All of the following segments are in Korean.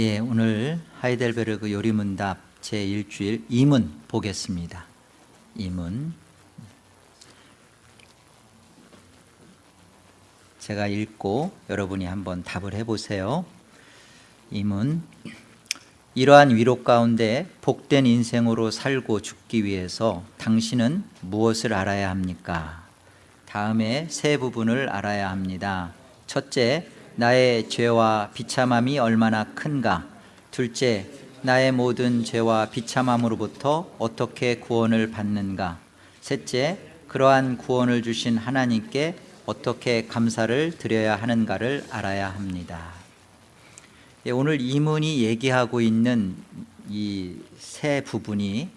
예, 오늘 하이델베르그 요리문답 제1주일 2문 보겠습니다. 2문. 제가 읽고 여러분이 한번 답을 해보세요. 2문. 이러한 위로 가운데 복된 인생으로 살고 죽기 위해서 당신은 무엇을 알아야 합니까? 다음에 세 부분을 알아야 합니다. 첫째, 나의 죄와 비참함이 얼마나 큰가. 둘째, 나의 모든 죄와 비참함으로부터 어떻게 구원을 받는가. 셋째, 그러한 구원을 주신 하나님께 어떻게 감사를 드려야 하는가를 알아야 합니다. 예, 오늘 이문이 얘기하고 있는 이 세 부분이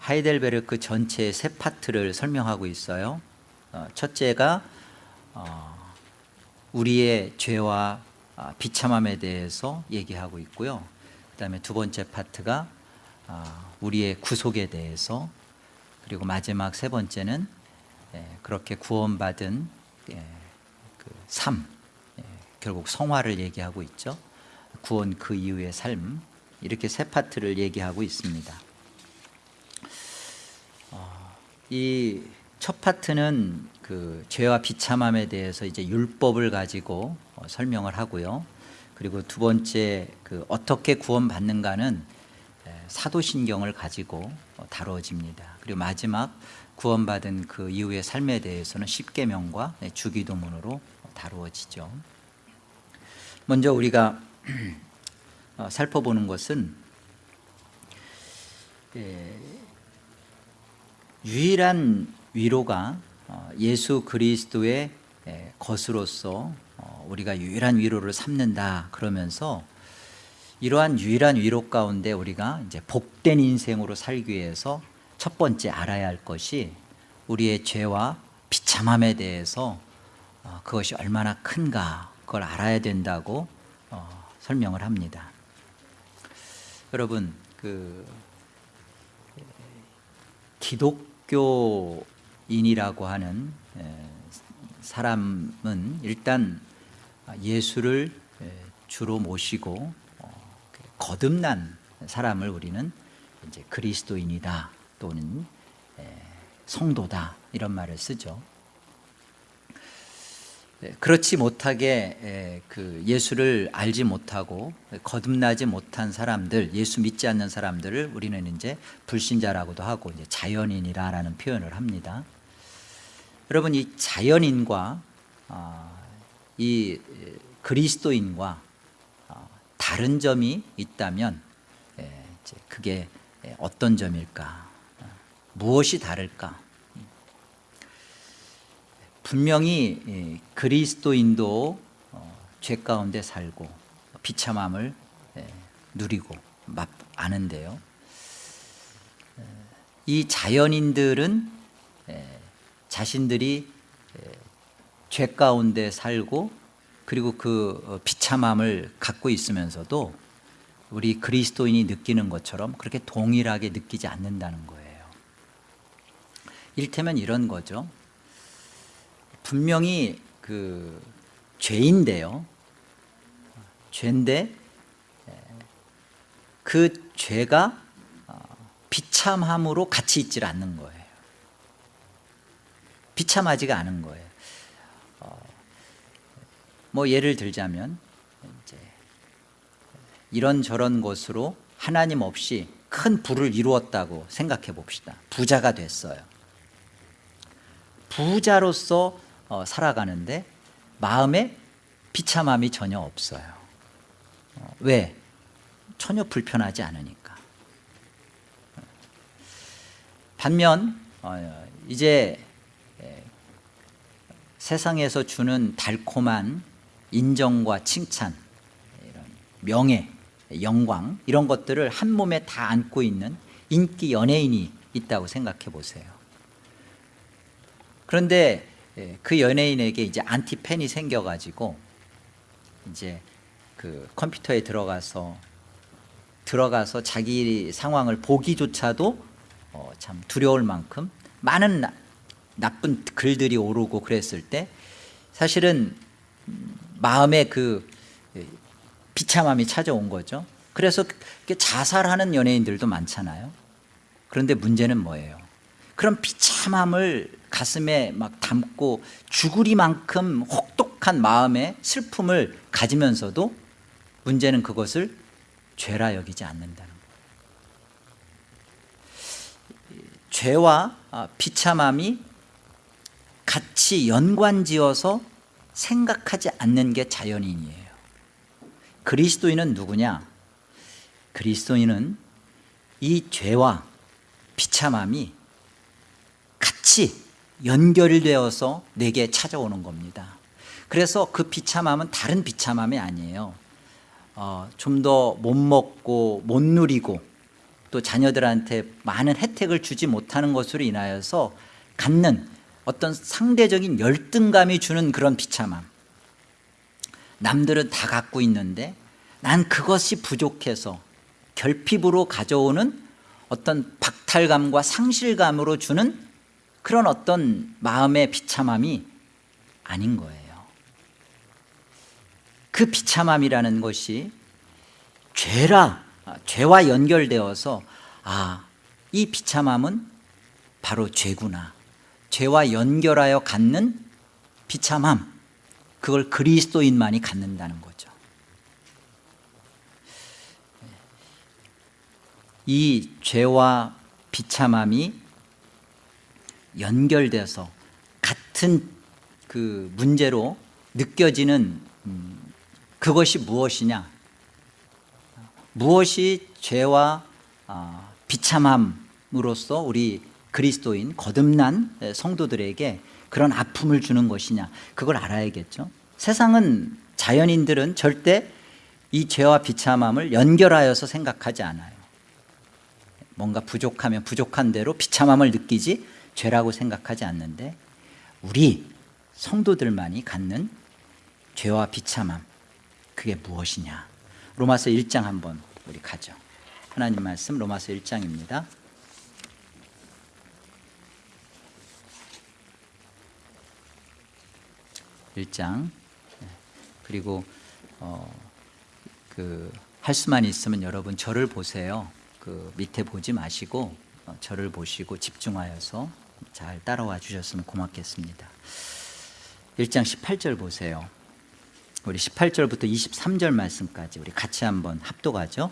하이델베르크 전체의 세 파트를 설명하고 있어요. 어, 첫째가 어, 우리의 죄와 아, 비참함에 대해서 얘기하고 있고요. 그 다음에 두 번째 파트가 아, 우리의 구속에 대해서 그리고 마지막 세 번째는 예, 그렇게 구원받은 예, 그 삶, 예, 결국 성화를 얘기하고 있죠. 구원 그 이후의 삶 이렇게 세 파트를 얘기하고 있습니다. 어, 이 첫 파트는 그 죄와 비참함에 대해서 이제 율법을 가지고 어, 설명을 하고요. 그리고 두 번째 그 어떻게 구원받는가는 사도신경을 가지고 어, 다뤄집니다. 그리고 마지막 구원받은 그 이후의 삶에 대해서는 십계명과 네, 주기도문으로 다루어지죠. 먼저 우리가 어, 살펴보는 것은 유일한 위로가 어, 예수 그리스도의 것으로서 어, 우리가 유일한 위로를 삼는다 그러면서 이러한 유일한 위로 가운데 우리가 이제 복된 인생으로 살기 위해서 첫 번째 알아야 할 것이 우리의 죄와 비참함에 대해서 그것이 얼마나 큰가 그걸 알아야 된다고 설명을 합니다. 여러분 그 기독교 인이라고 하는 사람은 일단 예수를 주로 모시고 어, 거듭난 사람을 우리는 이제 그리스도인이다 또는 성도다 이런 말을 쓰죠 네, 그렇지 못하게 그 예수를 알지 못하고 거듭나지 못한 사람들, 예수 믿지 않는 사람들을 우리는 이제 불신자라고도 하고 이제 자연인이라는 표현을 합니다. 여러분 이 자연인과 어, 이 그리스도인과 어, 다른 점이 있다면 그게 어떤 점일까? 무엇이 다를까? 분명히 그리스도인도 어, 죄 가운데 살고 비참함을 누리고 아는데요 이 자연인들은 자신들이 죄 가운데 살고 그리고 그 어, 비참함을 갖고 있으면서도 우리 그리스도인이 느끼는 것처럼 그렇게 동일하게 느끼지 않는다는 거예요. 일테면 이런 거죠. 분명히 그 죄인데요. 죄인데 그 죄가 어, 비참함으로 같이 있질 않는 거예요 비참하지가 않은 거예요. 어, 뭐 예를 들자면 이제 이런 저런 것으로 하나님 없이 큰 부를 이루었다고 생각해 봅시다. 부자가 됐어요. 부자로서 어, 살아가는데 마음에 비참함이 전혀 없어요. 어, 왜? 전혀 불편하지 않으니까. 반면 어, 이제 세상에서 주는 달콤한 인정과 칭찬 이런 명예, 영광 이런 것들을 한 몸에 다 안고 있는 인기 연예인이 있다고 생각해 보세요. 그런데 예, 그 연예인에게 이제 안티팬이 생겨가지고 이제 그 컴퓨터에 들어가서 들어가서 자기 상황을 보기조차도 어, 참 두려울 만큼 많은 나, 나쁜 글들이 오르고 그랬을 때 사실은 마음에 그 비참함이 찾아온 거죠. 그래서 자살하는 연예인들도 많잖아요. 그런데 문제는 뭐예요? 그런 비참함을 가슴에 막 담고 죽으리만큼 혹독한 마음의 슬픔을 가지면서도 문제는 그것을 죄라 여기지 않는다는 거예요. 죄와 아, 비참함이 같이 연관지어서 생각하지 않는 게 자연인이에요. 그리스도인은 누구냐? 그리스도인은 이 죄와 비참함이 같이 연결되어서 내게 찾아오는 겁니다. 그래서 그 비참함은 다른 비참함이 아니에요. 어, 좀 더 못 먹고 못 누리고 또 자녀들한테 많은 혜택을 주지 못하는 것으로 인하여서 갖는 어떤 상대적인 열등감이 주는 그런 비참함. 남들은 다 갖고 있는데 난 그것이 부족해서 결핍으로 가져오는 어떤 박탈감과 상실감으로 주는 그런 어떤 마음의 비참함이 아닌 거예요. 그 비참함이라는 것이 죄라 죄와 연결되어서 아 이 비참함은 바로 죄구나 죄와 연결하여 갖는 비참함 그걸 그리스도인만이 갖는다는 거죠. 이 죄와 비참함이 연결돼서 같은 그 문제로 느껴지는 음, 그것이 무엇이냐? 무엇이 죄와 아, 비참함으로써 우리 그리스도인 거듭난 성도들에게 그런 아픔을 주는 것이냐 그걸 알아야겠죠. 세상은 자연인들은 절대 이 죄와 비참함을 연결하여서 생각하지 않아요. 뭔가 부족하면 부족한 대로 비참함을 느끼지 죄라고 생각하지 않는데 우리 성도들만이 갖는 죄와 비참함 그게 무엇이냐? 로마서 1장 한번 우리 가죠. 하나님 말씀 로마서 1장입니다 1장. 그리고 어, 그할 수만 있으면 여러분 저를 보세요. 그 밑에 보지 마시고 어, 저를 보시고 집중하여서 잘 따라와 주셨으면 고맙겠습니다. 1장 18절 보세요. 우리 18절부터 23절 말씀까지 우리 같이 한번 합독하죠.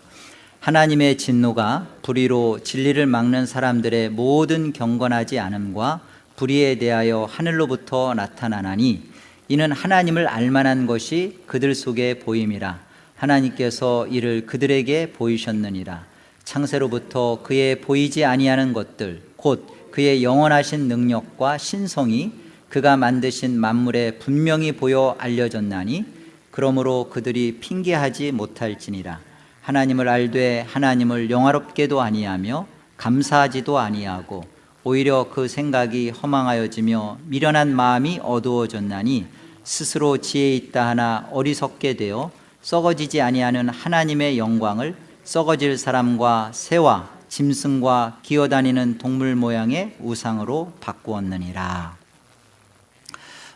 하나님의 진노가 불의로 진리를 막는 사람들의 모든 경건하지 않음과 불의에 대하여 하늘로부터 나타나나니 이는 하나님을 알만한 것이 그들 속에 보임이라. 하나님께서 이를 그들에게 보이셨느니라. 창세로부터 그의 보이지 아니하는 것들 곧 그의 영원하신 능력과 신성이 그가 만드신 만물에 분명히 보여 알려졌나니 그러므로 그들이 핑계하지 못할지니라. 하나님을 알되 하나님을 영화롭게도 아니하며 감사하지도 아니하고 오히려 그 생각이 허망하여지며 미련한 마음이 어두워졌나니 스스로 지혜 있다 하나 어리석게 되어 썩어지지 아니하는 하나님의 영광을 썩어질 사람과 새와 짐승과 기어다니는 동물 모양의 우상으로 바꾸었느니라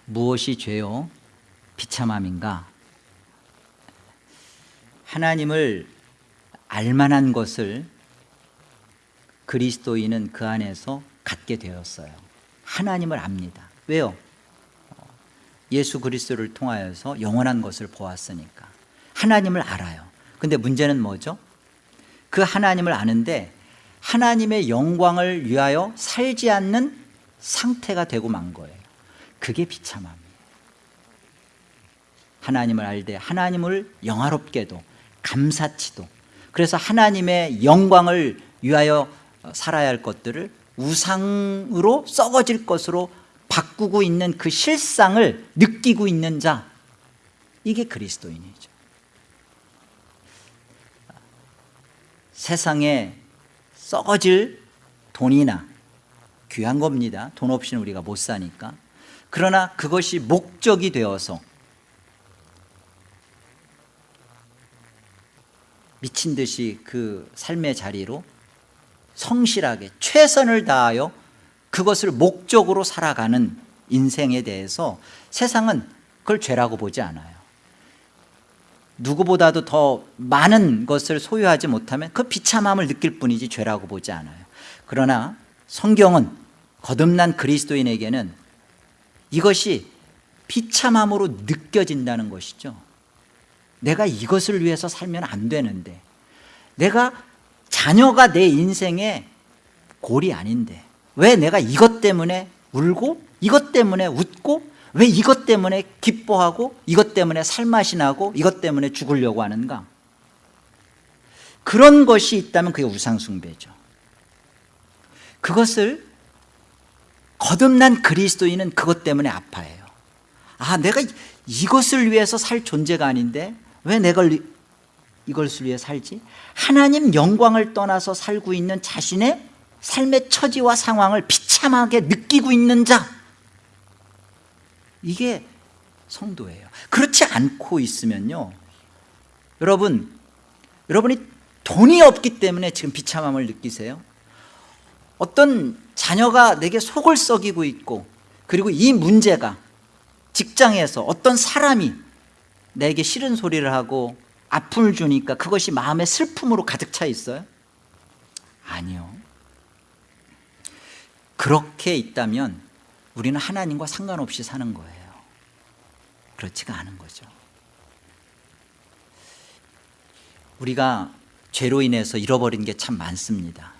무엇이 죄요? 비참함인가? 하나님을 알만한 것을 그리스도인은 그 안에서 갖게 되었어요. 하나님을 압니다. 왜요? 예수 그리스도를 통하여서 영원한 것을 보았으니까. 하나님을 알아요. 근데 문제는 뭐죠? 그 하나님을 아는데 하나님의 영광을 위하여 살지 않는 상태가 되고 만 거예요. 그게 비참함이에요. 하나님을 알되 하나님을 영화롭게도 감사치도 그래서 하나님의 영광을 위하여 살아야 할 것들을 우상으로 썩어질 것으로 바꾸고 있는 그 실상을 느끼고 있는 자. 이게 그리스도인이죠. 세상에 썩어질 돈이나 귀한 겁니다. 돈 없이는 우리가 못 사니까. 그러나 그것이 목적이 되어서 미친 듯이 그 삶의 자리로 성실하게 최선을 다하여 그것을 목적으로 살아가는 인생에 대해서 세상은 그걸 죄라고 보지 않아요. 누구보다도 더 많은 것을 소유하지 못하면 그 비참함을 느낄 뿐이지 죄라고 보지 않아요. 그러나 성경은 거듭난 그리스도인에게는 이것이 비참함으로 느껴진다는 것이죠. 내가 이것을 위해서 살면 안 되는데 내가 자녀가 내 인생의 골이 아닌데 왜 내가 이것 때문에 울고 이것 때문에 웃고 왜 이것 때문에 기뻐하고 이것 때문에 살맛이 나고 이것 때문에 죽으려고 하는가? 그런 것이 있다면 그게 우상숭배죠. 그것을 거듭난 그리스도인은 그것 때문에 아파해요. 아 내가 이것을 위해서 살 존재가 아닌데 왜 내가 이것을 위해 살지? 하나님 영광을 떠나서 살고 있는 자신의 삶의 처지와 상황을 비참하게 느끼고 있는 자. 이게 성도예요. 그렇지 않고 있으면요. 여러분 여러분이 돈이 없기 때문에 지금 비참함을 느끼세요? 어떤 자녀가 내게 속을 썩이고 있고 그리고 이 문제가 직장에서 어떤 사람이 내게 싫은 소리를 하고 아픔을 주니까 그것이 마음의 슬픔으로 가득 차 있어요? 아니요. 그렇게 있다면 우리는 하나님과 상관없이 사는 거예요. 그렇지가 않은 거죠. 우리가 죄로 인해서 잃어버린 게 참 많습니다.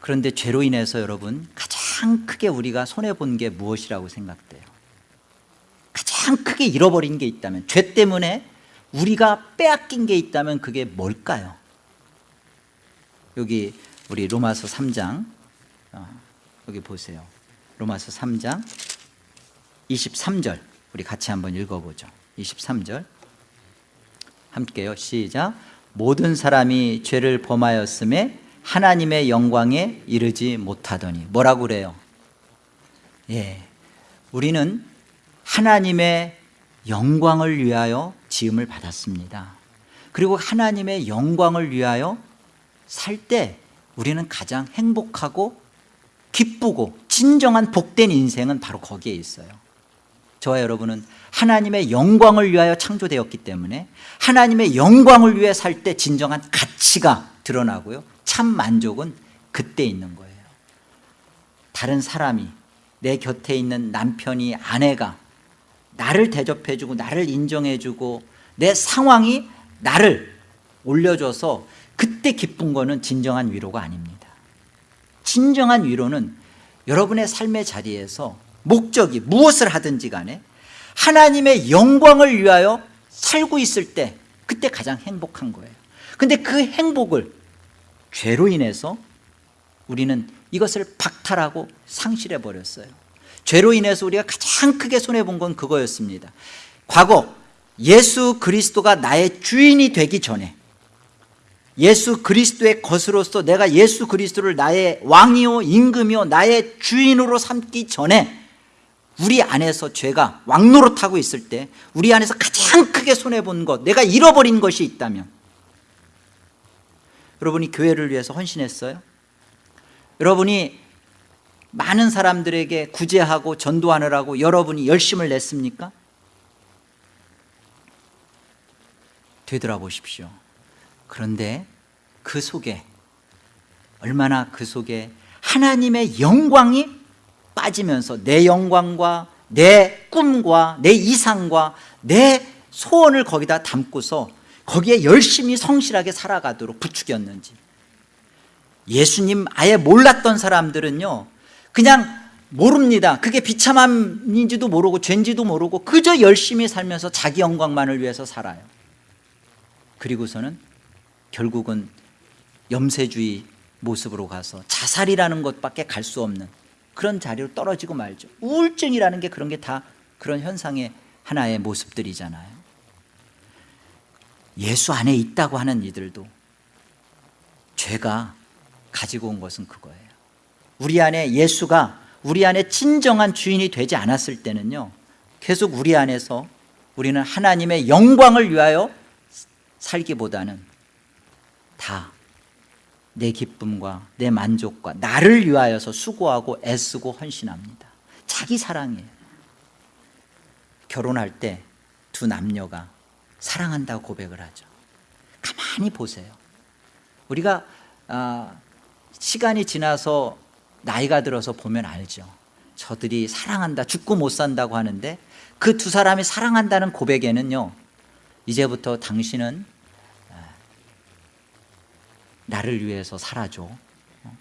그런데 죄로 인해서 여러분 가장 크게 우리가 손해본 게 무엇이라고 생각돼요 가장 크게 잃어버린 게 있다면 죄 때문에 우리가 빼앗긴 게 있다면 그게 뭘까요? 여기 우리 로마서 3장 어, 여기 보세요. 로마서 3장 23절. 우리 같이 한번 읽어보죠. 23절. 함께요. 시작. 모든 사람이 죄를 범하였음에 하나님의 영광에 이르지 못하더니 뭐라고 그래요? 예, 우리는 하나님의 영광을 위하여 지음을 받았습니다. 그리고 하나님의 영광을 위하여 살 때 우리는 가장 행복하고 기쁘고 진정한 복된 인생은 바로 거기에 있어요. 저와 여러분은 하나님의 영광을 위하여 창조되었기 때문에 하나님의 영광을 위해 살 때 진정한 가치가 드러나고요. 참 만족은 그때 있는 거예요. 다른 사람이 내 곁에 있는 남편이 아내가 나를 대접해주고 나를 인정해주고 내 상황이 나를 올려줘서 그때 기쁜 거는 진정한 위로가 아닙니다. 진정한 위로는 여러분의 삶의 자리에서 목적이 무엇을 하든지 간에 하나님의 영광을 위하여 살고 있을 때 그때 가장 행복한 거예요. 근데 그 행복을 죄로 인해서 우리는 이것을 박탈하고 상실해 버렸어요 죄로 인해서 우리가 가장 크게 손해본 건 그거였습니다 과거 예수 그리스도가 나의 주인이 되기 전에 예수 그리스도의 것으로서 내가 예수 그리스도를 나의 왕이요 임금이요 나의 주인으로 삼기 전에 우리 안에서 죄가 왕노릇하고 있을 때 우리 안에서 가장 크게 손해본 것 내가 잃어버린 것이 있다면 여러분이 교회를 위해서 헌신했어요? 여러분이 많은 사람들에게 구제하고 전도하느라고 여러분이 열심을 냈습니까? 되돌아보십시오 그런데 그 속에 얼마나 그 속에 하나님의 영광이 빠지면서 내 영광과 내 꿈과 내 이상과 내 소원을 거기다 담고서 거기에 열심히 성실하게 살아가도록 부추겼는지 예수님 아예 몰랐던 사람들은요 그냥 모릅니다. 그게 비참함인지도 모르고 죄인지도 모르고 그저 열심히 살면서 자기 영광만을 위해서 살아요. 그리고서는 결국은 염세주의 모습으로 가서 자살이라는 것밖에 갈 수 없는 그런 자리로 떨어지고 말죠. 우울증이라는 게 그런 게 다 그런 현상의 하나의 모습들이잖아요. 예수 안에 있다고 하는 이들도 죄가 가지고 온 것은 그거예요 우리 안에 예수가 우리 안에 진정한 주인이 되지 않았을 때는요 계속 우리 안에서 우리는 하나님의 영광을 위하여 살기보다는 다 내 기쁨과 내 만족과 나를 위하여서 수고하고 애쓰고 헌신합니다. 자기 사랑이에요. 결혼할 때 두 남녀가 사랑한다고 고백을 하죠. 가만히 보세요. 우리가 아, 시간이 지나서 나이가 들어서 보면 알죠. 저들이 사랑한다 죽고 못 산다고 하는데 그 두 사람이 사랑한다는 고백에는요 이제부터 당신은 아, 나를 위해서 살아줘. 어?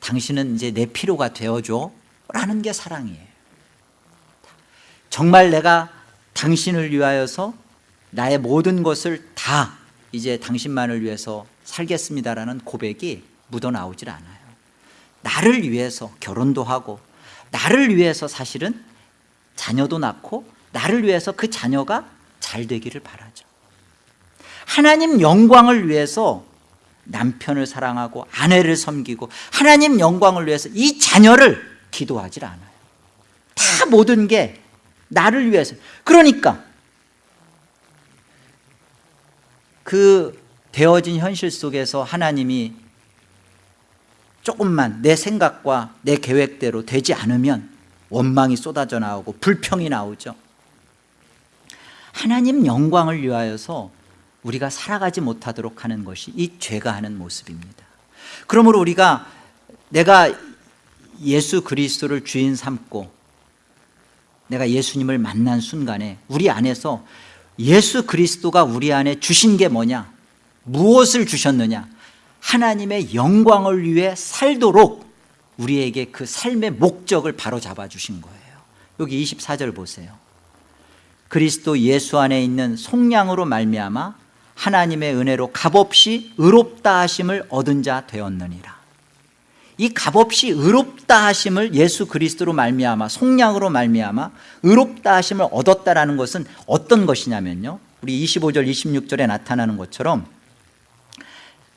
당신은 이제 내 필요가 되어줘 라는 게 사랑이에요. 정말 내가 당신을 위하여서 나의 모든 것을 다 이제 당신만을 위해서 살겠습니다라는 고백이 묻어나오질 않아요 나를 위해서 결혼도 하고 나를 위해서 사실은 자녀도 낳고 나를 위해서 그 자녀가 잘 되기를 바라죠. 하나님 영광을 위해서 남편을 사랑하고 아내를 섬기고 하나님 영광을 위해서 이 자녀를 기도하질 않아요. 다 모든 게 나를 위해서. 그러니까 그 되어진 현실 속에서 하나님이 조금만 내 생각과 내 계획대로 되지 않으면 원망이 쏟아져 나오고 불평이 나오죠. 하나님 영광을 위하여서 우리가 살아가지 못하도록 하는 것이 이 죄가 하는 모습입니다. 그러므로 우리가 내가 예수 그리스도를 주인 삼고 내가 예수님을 만난 순간에 우리 안에서 예수 그리스도가 우리 안에 주신 게 뭐냐? 무엇을 주셨느냐 하나님의 영광을 위해 살도록 우리에게 그 삶의 목적을 바로 잡아 주신 거예요. 여기 24절 보세요. 그리스도 예수 안에 있는 속량으로 말미암아 하나님의 은혜로 값없이 의롭다 하심을 얻은 자 되었느니라. 이 값없이 의롭다 하심을 예수 그리스도로 말미암아 속량으로 말미암아 의롭다 하심을 얻었다라는 것은 어떤 것이냐면요. 우리 25절 26절에 나타나는 것처럼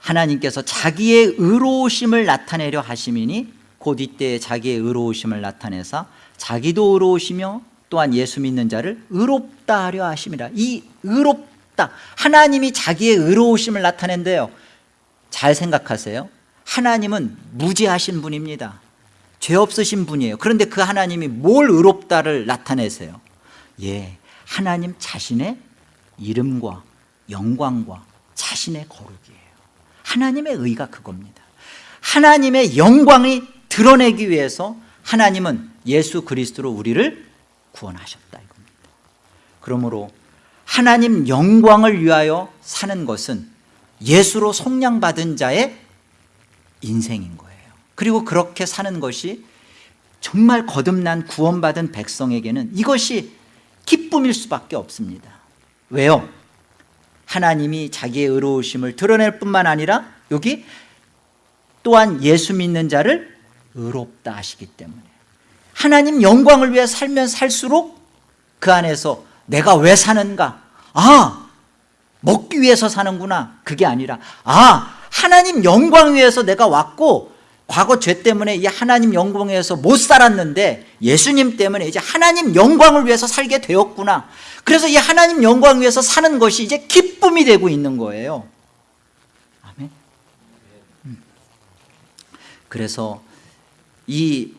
하나님께서 자기의 의로우심을 나타내려 하심이니 곧 이때 자기의 의로우심을 나타내사 자기도 의로우시며 또한 예수 믿는 자를 의롭다 하려 하심이라. 이 의롭다. 하나님이 자기의 의로우심을 나타낸대요. 잘 생각하세요. 하나님은 무지하신 분입니다. 죄 없으신 분이에요. 그런데 그 하나님이 뭘 의롭다를 나타내세요? 예, 하나님 자신의 이름과 영광과 자신의 거룩이에요 하나님의 의가 그겁니다. 하나님의 영광이 드러내기 위해서 하나님은 예수 그리스도로 우리를 구원하셨다 이겁니다. 그러므로 하나님 영광을 위하여 사는 것은 예수로 속량받은 자의 인생인 거예요. 그리고 그렇게 사는 것이 정말 거듭난 구원받은 백성에게는 이것이 기쁨일 수밖에 없습니다. 왜요? 하나님이 자기의 의로우심을 드러낼 뿐만 아니라 여기 또한 예수 믿는 자를 의롭다 하시기 때문에 하나님 영광을 위해 살면 살수록 그 안에서 내가 왜 사는가? 아 먹기 위해서 사는구나. 그게 아니라 아 하나님 영광 위해서 내가 왔고 과거 죄 때문에 이 하나님 영광 위해서 못 살았는데 예수님 때문에 이제 하나님 영광을 위해서 살게 되었구나. 그래서 이 하나님 영광 위해서 사는 것이 이제 기쁨이 되고 있는 거예요. 아멘. 음. 그래서 이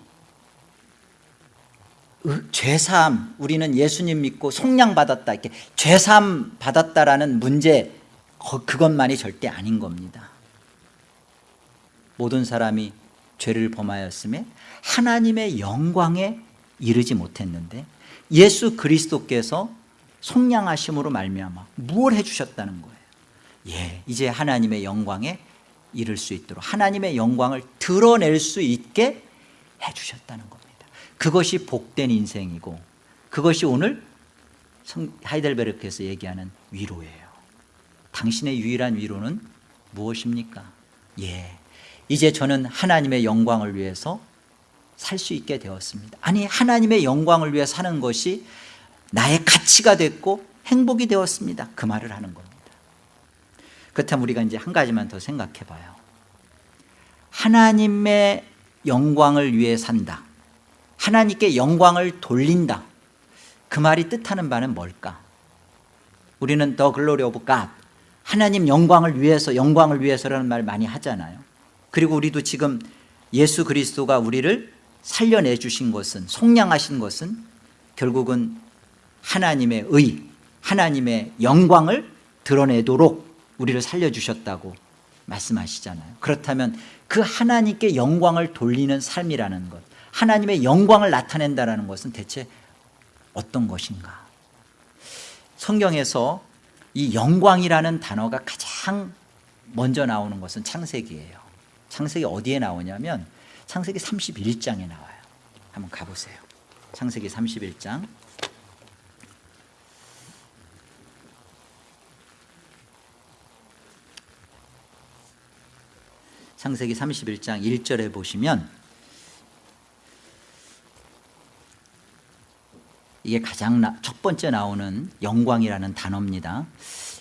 죄사함 우리는 예수님 믿고 속량 받았다 이렇게 죄사함 받았다라는 문제 그것만이 절대 아닌 겁니다 모든 사람이 죄를 범하였음에 하나님의 영광에 이르지 못했는데 예수 그리스도께서 속량하심으로 말미암아 무엇 해주셨다는 거예요? 예, 이제 하나님의 영광에 이를 수 있도록 하나님의 영광을 드러낼 수 있게 해주셨다는 겁니다. 그것이 복된 인생이고 그것이 오늘 하이델베르크에서 얘기하는 위로예요. 당신의 유일한 위로는 무엇입니까? 예, 이제 저는 하나님의 영광을 위해서 살 수 있게 되었습니다. 아니 하나님의 영광을 위해 사는 것이 나의 가치가 됐고 행복이 되었습니다. 그 말을 하는 겁니다. 그렇다면 우리가 이제 한 가지만 더 생각해 봐요. 하나님의 영광을 위해 산다. 하나님께 영광을 돌린다. 그 말이 뜻하는 바는 뭘까? 우리는 the glory of God 하나님 영광을 위해서 영광을 위해서라는 말 많이 하잖아요 그리고 우리도 지금 예수 그리스도가 우리를 살려내 주신 것은 속량하신 것은 결국은 하나님의 의 하나님의 영광을 드러내도록 우리를 살려주셨다고 말씀하시잖아요. 그렇다면 그 하나님께 영광을 돌리는 삶이라는 것 하나님의 영광을 나타낸다는 것은 대체 어떤 것인가? 성경에서 이 영광이라는 단어가 가장 먼저 나오는 것은 창세기예요 창세기 어디에 나오냐면 창세기 31장에 나와요. 한번 가보세요. 창세기 31장. 창세기 31장 1절에 보시면 이게 가장 나, 첫 번째 나오는 영광이라는 단어입니다.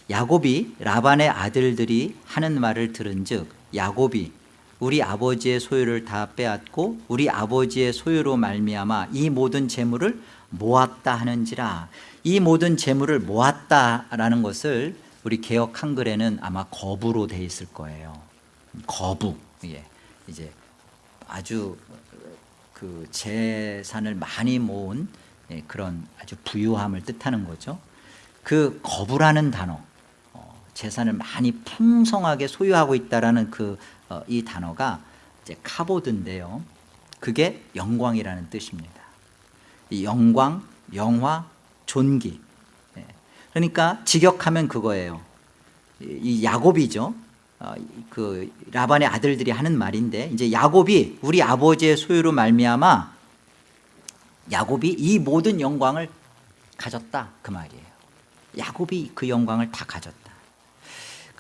야곱이 라반의 아들들이 하는 말을 들은 즉 야곱이 우리 아버지의 소유를 다 빼앗고 우리 아버지의 소유로 말미암아 이 모든 재물을 모았다 하는지라. 이 모든 재물을 모았다라는 것을 우리 개혁 한글에는 아마 거부로 돼 있을 거예요. 거부. 예. 이제 아주 그 재산을 많이 모은 예, 그런 아주 부유함을 뜻하는 거죠. 그 거부라는 단어 어, 재산을 많이 풍성하게 소유하고 있다라는 그 이 단어가 이제 카보드인데요. 그게 영광이라는 뜻입니다. 이 영광, 영화, 존귀. 예. 그러니까 직역하면 그거예요. 이 야곱이죠. 어, 그 라반의 아들들이 하는 말인데 이제 야곱이 우리 아버지의 소유로 말미암아 야곱이 이 모든 영광을 가졌다. 그 말이에요. 야곱이 그 영광을 다 가졌다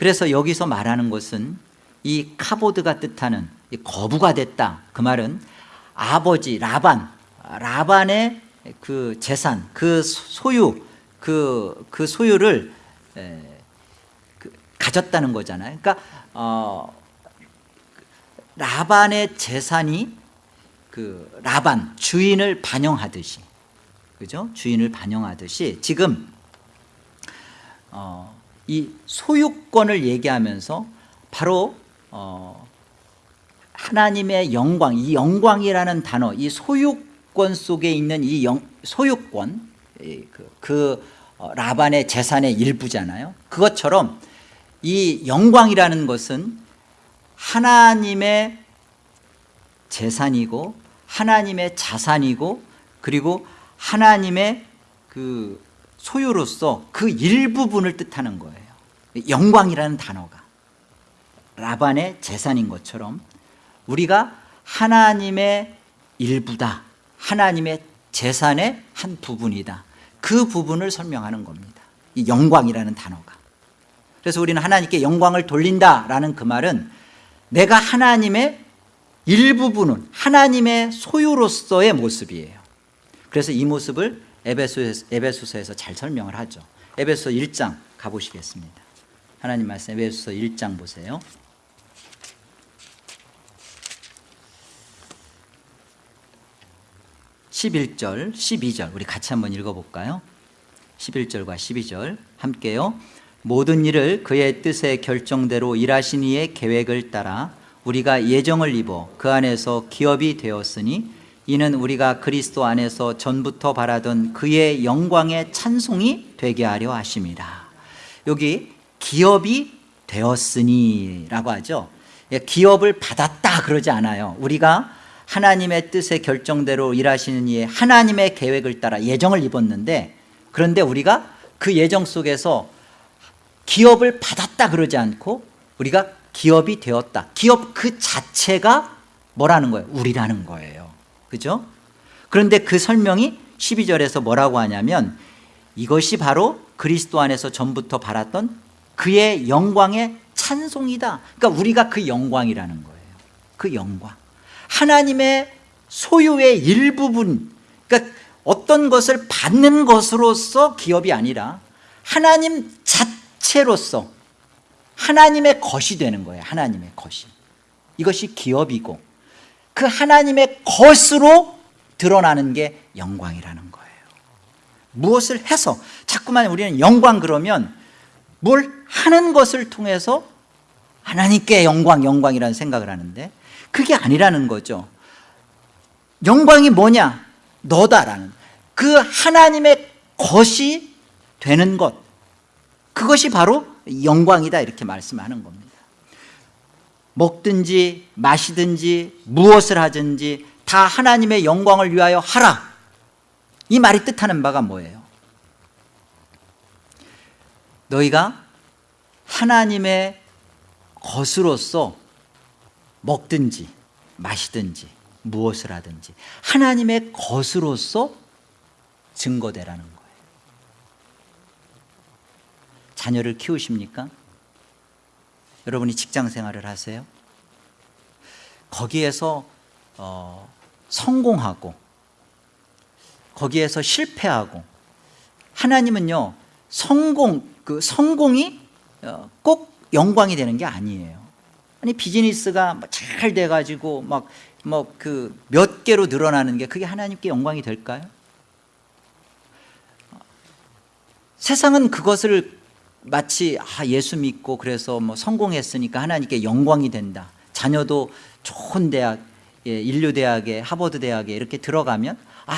그래서 여기서 말하는 것은 이 카보드가 뜻하는 이 거부가 됐다. 그 말은 아버지 라반 라반의 그 재산 그 소유 그, 그 소유를 에, 그 가졌다는 거잖아요. 그러니까 어, 라반의 재산이 그 라반 주인을 반영하듯이 그죠? 주인을 반영하듯이 지금 어, 이 소유권을 얘기하면서 바로 어, 하나님의 영광 이 영광이라는 단어 이 소유권 속에 있는 이 영, 소유권 그, 그 어, 라반의 재산의 일부잖아요. 그것처럼 이 영광이라는 것은 하나님의 재산이고 하나님의 자산이고 그리고 하나님의 그 소유로서 그 일부분을 뜻하는 거예요 영광이라는 단어가 라반의 재산인 것처럼 우리가 하나님의 일부다 하나님의 재산의 한 부분이다. 그 부분을 설명하는 겁니다. 이 영광이라는 단어가. 그래서 우리는 하나님께 영광을 돌린다라는 그 말은 내가 하나님의 일부분은 하나님의 소유로서의 모습이에요. 그래서 이 모습을 에베소에서, 에베소서에서 잘 설명을 하죠. 에베소 1장 가보시겠습니다 하나님 말씀 에베소서 1장 보세요. 11절 12절. 우리 같이 한번 읽어볼까요? 11절과 12절. 함께요. 모든 일을 그의 뜻의 결정대로 일하신 이의 계획을 따라 우리가 예정을 입어 그 안에서 기업이 되었으니 이는 우리가 그리스도 안에서 전부터 바라던 그의 영광의 찬송이 되게 하려 하심이라 여기 기업이 되었으니 라고 하죠 예, 기업을 받았다 그러지 않아요 우리가 하나님의 뜻의 결정대로 일하시는 이의 하나님의 계획을 따라 예정을 입었는데 그런데 우리가 그 예정 속에서 기업을 받았다 그러지 않고 우리가 기업이 되었다 기업 그 자체가 뭐라는 거예요? 우리라는 거예요 그죠? 그런데 그 설명이 12절에서 뭐라고 하냐면 이것이 바로 그리스도 안에서 전부터 바랐던 그의 영광의 찬송이다. 그러니까 우리가 그 영광이라는 거예요. 그 영광. 하나님의 소유의 일부분 그러니까 어떤 것을 받는 것으로서 기업이 아니라 하나님 자체로서 하나님의 것이 되는 거예요. 하나님의 것이. 이것이 기업이고 그 하나님의 것으로 드러나는 게 영광이라는 거예요. 무엇을 해서? 자꾸만 우리는 영광 그러면 뭘 하는 것을 통해서 하나님께 영광 영광이라는 생각을 하는데 그게 아니라는 거죠. 영광이 뭐냐? 너다라는. 그 하나님의 것이 되는 것. 그것이 바로 영광이다 이렇게 말씀하는 겁니다. 먹든지 마시든지 무엇을 하든지 다 하나님의 영광을 위하여 하라. 이 말이 뜻하는 바가 뭐예요? 너희가 하나님의 것으로서 먹든지 마시든지 무엇을 하든지 하나님의 것으로서 증거되라는 거예요 자녀를 키우십니까? 여러분이 직장 생활을 하세요? 거기에서 어, 성공하고 거기에서 실패하고 하나님은요 성공 그 성공이 어, 꼭 영광이 되는 게 아니에요. 아니 비즈니스가 뭐잘 돼가지고 막 뭐 그 몇 개로 늘어나는 게 그게 하나님께 영광이 될까요? 세상은 그것을 마치 아, 예수 믿고 그래서 뭐 성공했으니까 하나님께 영광이 된다. 자녀도 좋은 대학, 예, 인류 대학에 하버드 대학에 이렇게 들어가면 아,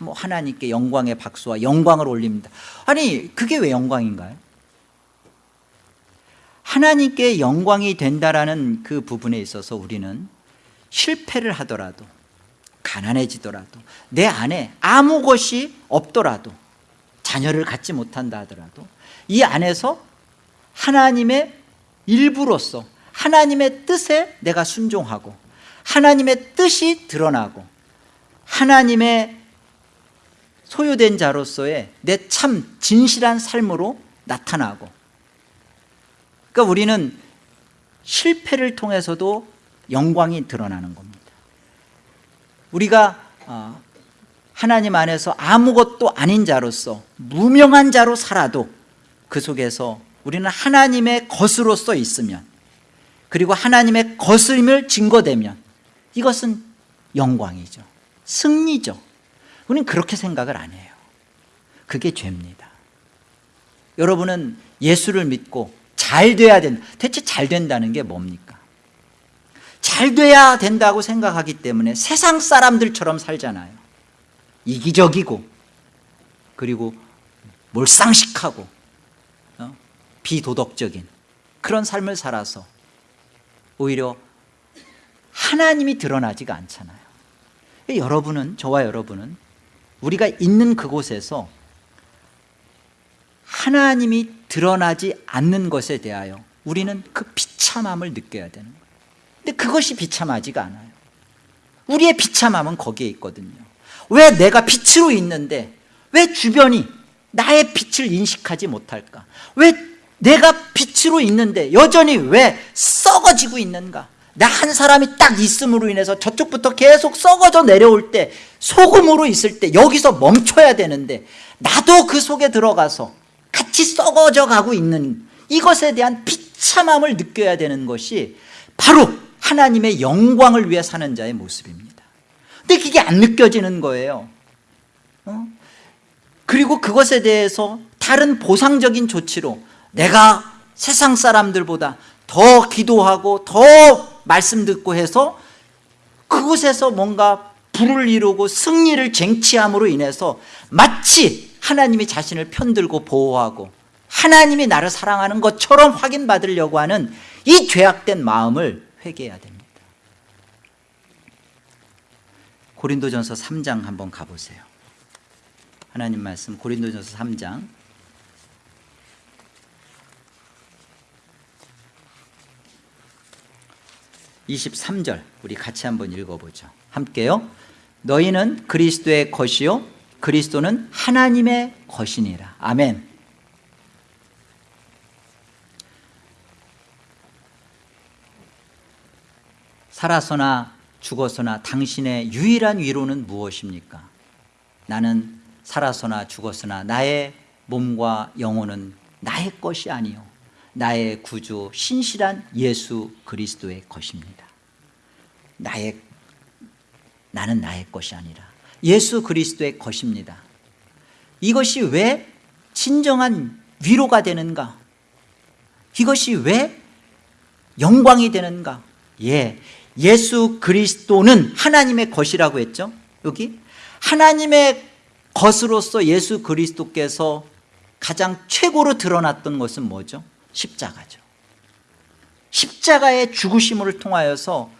뭐 하나님께 영광의 박수와 영광을 올립니다. 아니 그게 왜 영광인가요? 하나님께 영광이 된다라는 그 부분에 있어서 우리는 실패를 하더라도 가난해지더라도 내 안에 아무 것이 없더라도 자녀를 갖지 못한다 하더라도 이 안에서 하나님의 일부로서 하나님의 뜻에 내가 순종하고 하나님의 뜻이 드러나고 하나님의 소유된 자로서의 내 참 진실한 삶으로 나타나고 그러니까 우리는 실패를 통해서도 영광이 드러나는 겁니다. 우리가 어, 하나님 안에서 아무것도 아닌 자로서 무명한 자로 살아도 그 속에서 우리는 하나님의 것으로서 있으면 그리고 하나님의 것임을 증거되면 이것은 영광이죠. 승리죠. 우리는 그렇게 생각을 안 해요. 그게 죄입니다. 여러분은 예수를 믿고 잘 돼야 된다 대체 잘 된다는 게 뭡니까? 잘 돼야 된다고 생각하기 때문에 세상 사람들처럼 살잖아요 이기적이고 그리고 몰상식하고 어? 비도덕적인 그런 삶을 살아서 오히려 하나님이 드러나지가 않잖아요 여러분은 저와 여러분은 우리가 있는 그곳에서 하나님이 드러나지 않는 것에 대하여 우리는 그 비참함을 느껴야 되는 거예요. 근데 그것이 비참하지가 않아요. 우리의 비참함은 거기에 있거든요. 왜 내가 빛으로 있는데 왜 주변이 나의 빛을 인식하지 못할까? 왜 내가 빛으로 있는데 여전히 왜 썩어지고 있는가? 나 한 사람이 딱 있음으로 인해서 저쪽부터 계속 썩어져 내려올 때 소금으로 있을 때 여기서 멈춰야 되는데 나도 그 속에 들어가서 같이 썩어져 가고 있는 이것에 대한 비참함을 느껴야 되는 것이 바로 하나님의 영광을 위해 사는 자의 모습입니다 근데 그게 안 느껴지는 거예요 어? 그리고 그것에 대해서 다른 보상적인 조치로 내가 세상 사람들보다 더 기도하고 더 말씀 듣고 해서 그곳에서 뭔가 불을 이루고 승리를 쟁취함으로 인해서 마치 하나님이 자신을 편들고 보호하고 하나님이 나를 사랑하는 것처럼 확인받으려고 하는 이 죄악된 마음을 회개해야 됩니다. 고린도전서 3장 한번 가보세요. 하나님 말씀 고린도전서 3장. 23절 우리 같이 한번 읽어보죠. 함께요. 너희는 그리스도의 것이요 그리스도는 하나님의 것이니라. 아멘. 살아서나 죽어서나 당신의 유일한 위로는 무엇입니까? 나는 살아서나 죽었으나 나의 몸과 영혼은 나의 것이 아니요 나의 구주 신실한 예수 그리스도의 것입니다. 나의 나는 나의 것이 아니라 예수 그리스도의 것입니다. 이것이 왜 진정한 위로가 되는가? 이것이 왜 영광이 되는가? 예, 예수 그리스도는 하나님의 것이라고 했죠. 여기? 하나님의 것으로서 예수 그리스도께서 가장 최고로 드러났던 것은 뭐죠? 십자가죠. 십자가의 죽으심을 통하여서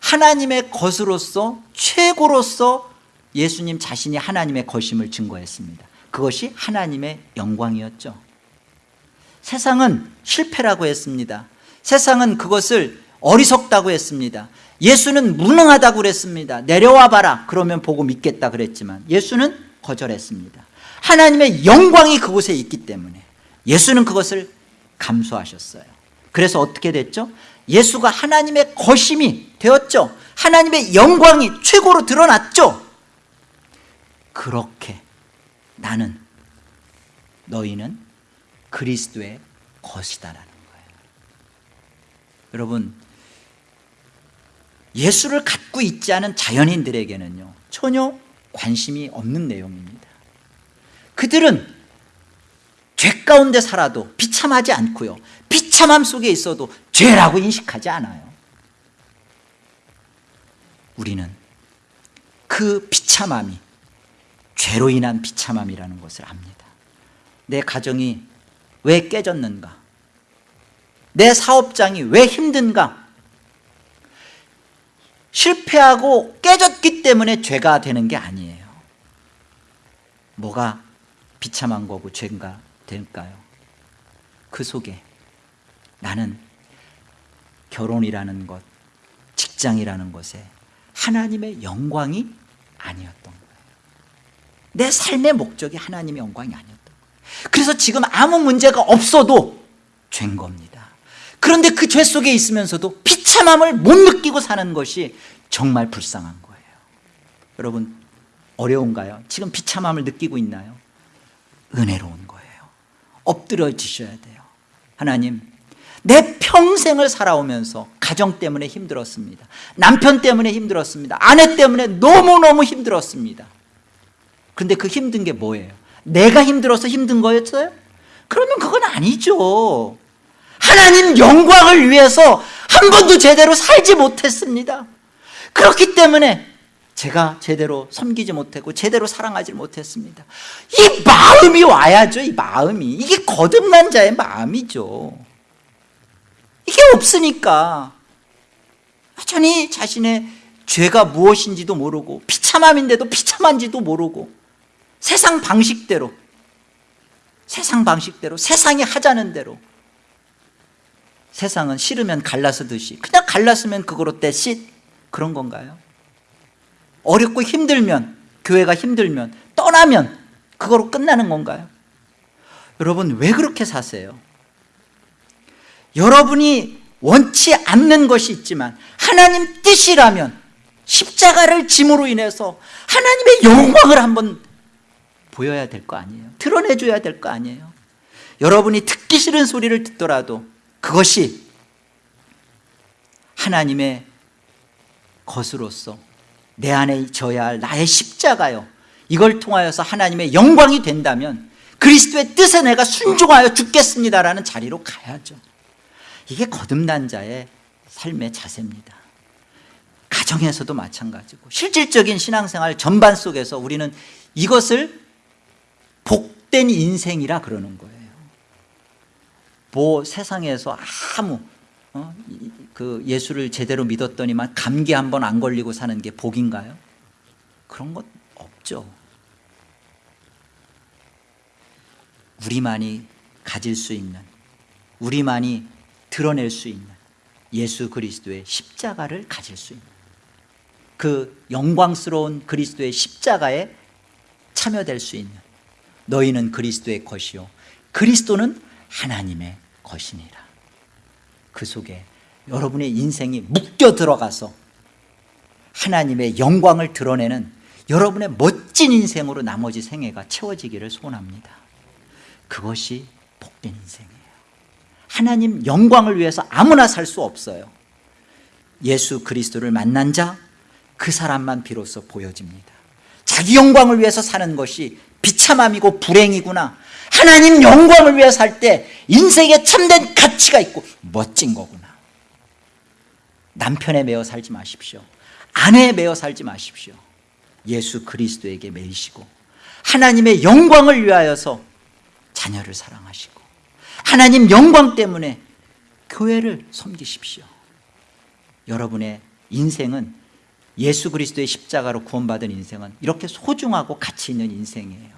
하나님의 것으로서 최고로서 예수님 자신이 하나님의 것임을 증거했습니다. 그것이 하나님의 영광이었죠. 세상은 실패라고 했습니다. 세상은 그것을 어리석다고 했습니다. 예수는 무능하다고 그랬습니다. 내려와 봐라. 그러면 보고 믿겠다 그랬지만 예수는 거절했습니다. 하나님의 영광이 그곳에 있기 때문에 예수는 그것을 감수하셨어요. 그래서 어떻게 됐죠? 예수가 하나님의 거심이 되었죠. 하나님의 영광이 최고로 드러났죠 그렇게 나는 너희는 그리스도의 것이다라는 거예요. 여러분 예수를 갖고 있지 않은 자연인들에게는요 전혀 관심이 없는 내용입니다. 그들은 죄 가운데 살아도 비참하지 않고요 비참함 속에 있어도 죄라고 인식하지 않아요. 우리는 그 비참함이 죄로 인한 비참함이라는 것을 압니다. 내 가정이 왜 깨졌는가? 내 사업장이 왜 힘든가? 실패하고 깨졌기 때문에 죄가 되는 게 아니에요. 뭐가 비참한 거고 죄가 될까요? 그 속에 나는 결혼이라는 것 직장이라는 것에 하나님의 영광이 아니었던 거예요 내 삶의 목적이 하나님의 영광이 아니었던 거예요 그래서 지금 아무 문제가 없어도 죄인 겁니다. 그런데 그 죄 속에 있으면서도 비참함을 못 느끼고 사는 것이 정말 불쌍한 거예요. 여러분 어려운가요? 지금 비참함을 느끼고 있나요? 은혜로운 거예요. 엎드려지셔야 돼요. 하나님 내 평생을 살아오면서 가정 때문에 힘들었습니다. 남편 때문에 힘들었습니다. 아내 때문에 너무너무 힘들었습니다 그런데 그 힘든 게 뭐예요? 내가 힘들어서 힘든 거였어요? 그러면 그건 아니죠. 하나님 영광을 위해서 한 번도 제대로 살지 못했습니다. 그렇기 때문에 제가 제대로 섬기지 못했고 제대로 사랑하지 못했습니다. 이 마음이 와야죠 이 마음이. 이게 거듭난 자의 마음이죠. 이게 없으니까. 여전히 자신의 죄가 무엇인지도 모르고 비참함인데도 비참한지도 모르고 세상 방식대로 세상 방식대로 세상이 하자는 대로 세상은 싫으면 갈라서듯이 그냥 갈랐으면 그거로 떼시 그런 건가요? 어렵고 힘들면 교회가 힘들면 떠나면 그거로 끝나는 건가요? 여러분 왜 그렇게 사세요? 여러분이 원치 않는 것이 있지만 하나님 뜻이라면 십자가를 짐으로 인해서 하나님의 영광을 한번 보여야 될 거 아니에요. 드러내줘야 될 거 아니에요. 여러분이 듣기 싫은 소리를 듣더라도 그것이 하나님의 것으로서 내 안에 져야 할 나의 십자가요. 이걸 통하여서 하나님의 영광이 된다면 그리스도의 뜻에 내가 순종하여 죽겠습니다라는 자리로 가야죠. 이게 거듭난 자의 삶의 자세입니다. 가정에서도 마찬가지고 실질적인 신앙생활 전반 속에서 우리는 이것을 복된 인생이라 그러는 거예요 뭐 세상에서 아무 어? 그 예수를 제대로 믿었더니만 감기 한 번 안 걸리고 사는 게 복인가요? 그런 것 없죠 우리만이 가질 수 있는 우리만이 드러낼 수 있는 예수 그리스도의 십자가를 가질 수 있는 그 영광스러운 그리스도의 십자가에 참여될 수 있는 너희는 그리스도의 것이요. 그리스도는 하나님의 것이니라. 그 속에 여러분의 인생이 묶여 들어가서 하나님의 영광을 드러내는 여러분의 멋진 인생으로 나머지 생애가 채워지기를 소원합니다. 그것이 복된 인생이에요. 하나님 영광을 위해서 아무나 살 수 없어요. 예수 그리스도를 만난 자 그 사람만 비로소 보여집니다. 자기 영광을 위해서 사는 것이 비참함이고 불행이구나. 하나님 영광을 위해 살 때 인생에 참된 가치가 있고 멋진 거구나. 남편에 매어 살지 마십시오. 아내에 매어 살지 마십시오. 예수 그리스도에게 매이시고 하나님의 영광을 위하여서 자녀를 사랑하시고 하나님 영광 때문에 교회를 섬기십시오. 여러분의 인생은 예수 그리스도의 십자가로 구원받은 인생은 이렇게 소중하고 가치 있는 인생이에요.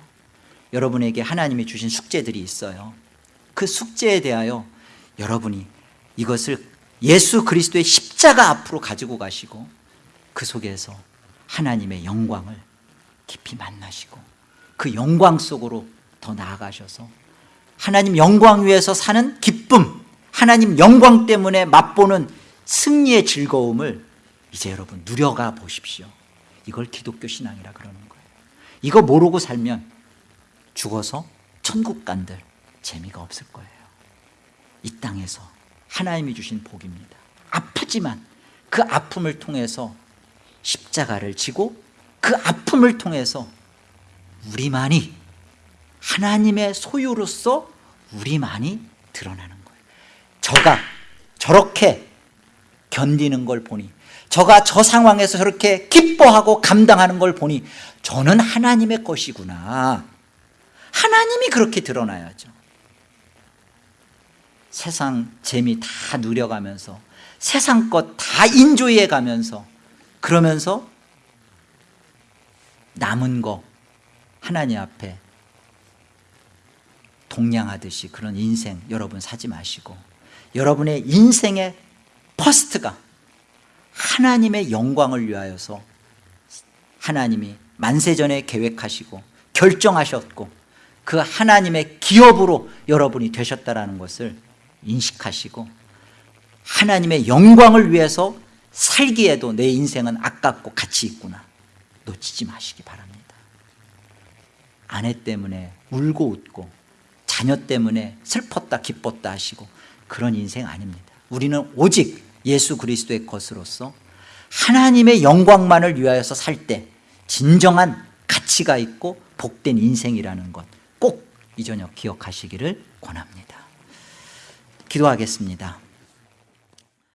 여러분에게 하나님이 주신 숙제들이 있어요. 그 숙제에 대하여 여러분이 이것을 예수 그리스도의 십자가 앞으로 가지고 가시고 그 속에서 하나님의 영광을 깊이 만나시고 그 영광 속으로 더 나아가셔서 하나님 영광 위에서 사는 기쁨 하나님 영광 때문에 맛보는 승리의 즐거움을 이제 여러분 누려가 보십시오. 이걸 기독교 신앙이라 그러는 거예요. 이거 모르고 살면 죽어서 천국 간들 재미가 없을 거예요. 이 땅에서 하나님이 주신 복입니다. 아프지만 그 아픔을 통해서 십자가를 지고 그 아픔을 통해서 우리만이 하나님의 소유로서 우리만이 드러나는 거예요. 저가 저렇게 견디는 걸 보니 저가 저 상황에서 저렇게 기뻐하고 감당하는 걸 보니 저는 하나님의 것이구나. 하나님이 그렇게 드러나야죠. 세상 재미 다 누려가면서 세상 것 다 enjoy해 가면서 그러면서 남은 거 하나님 앞에 동냥하듯이 그런 인생 여러분 사지 마시고 여러분의 인생의 first가 하나님의 영광을 위하여서 하나님이 만세전에 계획하시고 결정하셨고 그 하나님의 기업으로 여러분이 되셨다는 것을 인식하시고 하나님의 영광을 위해서 살기에도 내 인생은 아깝고 가치 있구나 놓치지 마시기 바랍니다. 아내 때문에 울고 웃고 자녀 때문에 슬펐다 기뻤다 하시고 그런 인생 아닙니다. 우리는 오직 예수 그리스도의 것으로서 하나님의 영광만을 위하여서 살 때 진정한 가치가 있고 복된 인생이라는 것 꼭 이 저녁 기억하시기를 권합니다. 기도하겠습니다